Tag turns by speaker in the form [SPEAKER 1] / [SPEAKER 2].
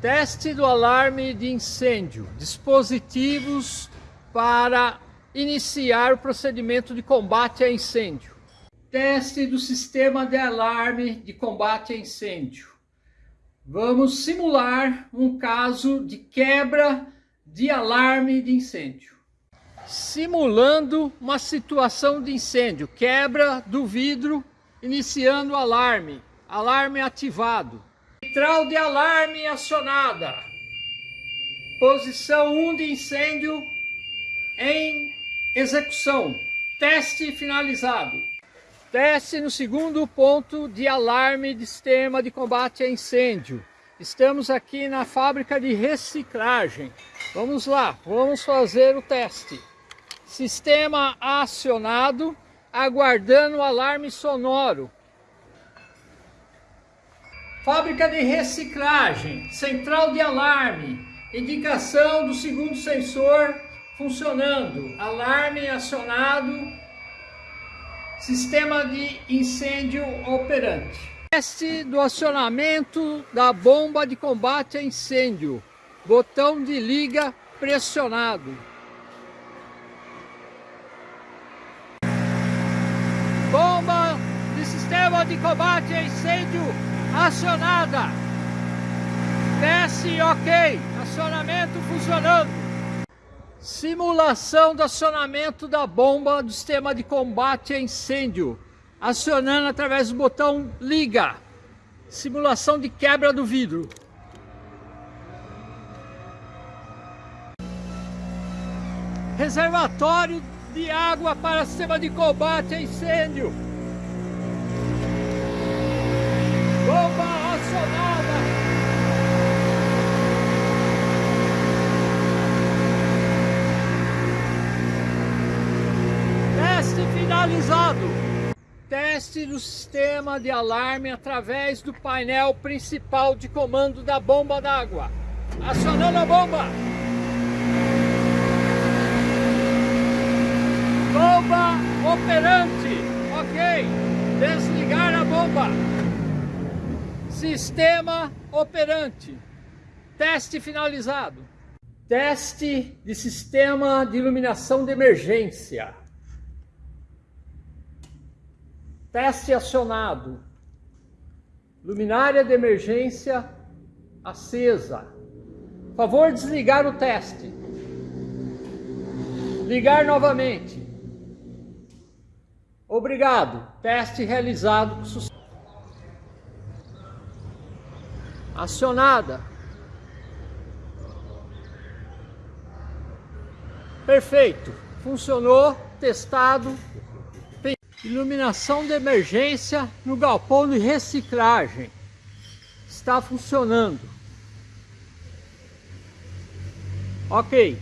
[SPEAKER 1] Teste do alarme de incêndio. Dispositivos para iniciar o procedimento de combate a incêndio. Teste do sistema de alarme de combate a incêndio. Vamos simular um caso de quebra de alarme de incêndio. Simulando uma situação de incêndio, quebra do vidro, iniciando o alarme, alarme ativado. Central de alarme acionada. Posição 1 de incêndio em execução. Teste finalizado. Teste no segundo ponto de alarme de sistema de combate a incêndio. Estamos aqui na fábrica de reciclagem. Vamos lá, vamos fazer o teste. Sistema acionado, aguardando o alarme sonoro. Fábrica de reciclagem, central de alarme, indicação do segundo sensor funcionando, alarme acionado, sistema de incêndio operante. Teste do acionamento da bomba de combate a incêndio, botão de liga pressionado. Bomba de sistema de combate a incêndio acionada. Teste ok, acionamento funcionando. Simulação do acionamento da bomba do sistema de combate a incêndio, acionando através do botão liga. Simulação de quebra do vidro. Reservatório de água para sistema de combate a incêndio. Bomba acionada. Teste finalizado. Teste do sistema de alarme através do painel principal de comando da bomba d'água. Acionando a bomba. Bomba operante. Ok. Desligar a bomba. Sistema operante. Teste finalizado. Teste de sistema de iluminação de emergência. Teste acionado. Luminária de emergência acesa. Favor desligar o teste. Ligar novamente. Obrigado. Teste realizado com sucesso. Acionada. Perfeito. Funcionou, testado. Iluminação de emergência no galpão de reciclagem. Está funcionando. Ok.